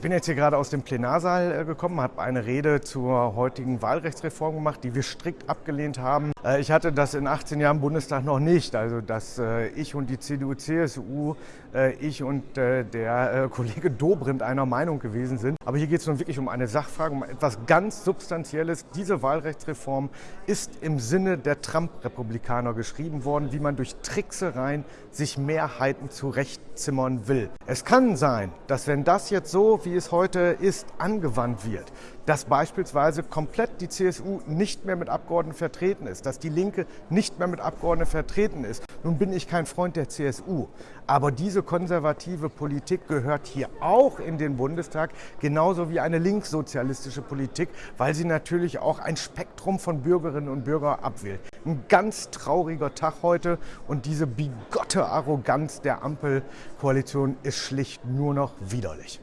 Ich bin jetzt hier gerade aus dem Plenarsaal äh, gekommen, habe eine Rede zur heutigen Wahlrechtsreform gemacht, die wir strikt abgelehnt haben. Äh, ich hatte das in 18 Jahren Bundestag noch nicht, also dass äh, ich und die CDU, CSU, ich und der Kollege Dobrindt einer Meinung gewesen sind. Aber hier geht es nun wirklich um eine Sachfrage, um etwas ganz Substanzielles. Diese Wahlrechtsreform ist im Sinne der Trump-Republikaner geschrieben worden, wie man durch Tricksereien sich Mehrheiten zurechtzimmern will. Es kann sein, dass wenn das jetzt so wie es heute ist, angewandt wird. Dass beispielsweise komplett die CSU nicht mehr mit Abgeordneten vertreten ist, dass die Linke nicht mehr mit Abgeordneten vertreten ist. Nun bin ich kein Freund der CSU, aber diese konservative Politik gehört hier auch in den Bundestag, genauso wie eine linkssozialistische Politik, weil sie natürlich auch ein Spektrum von Bürgerinnen und Bürgern abwählt. Ein ganz trauriger Tag heute und diese bigotte Arroganz der Ampelkoalition ist schlicht nur noch widerlich.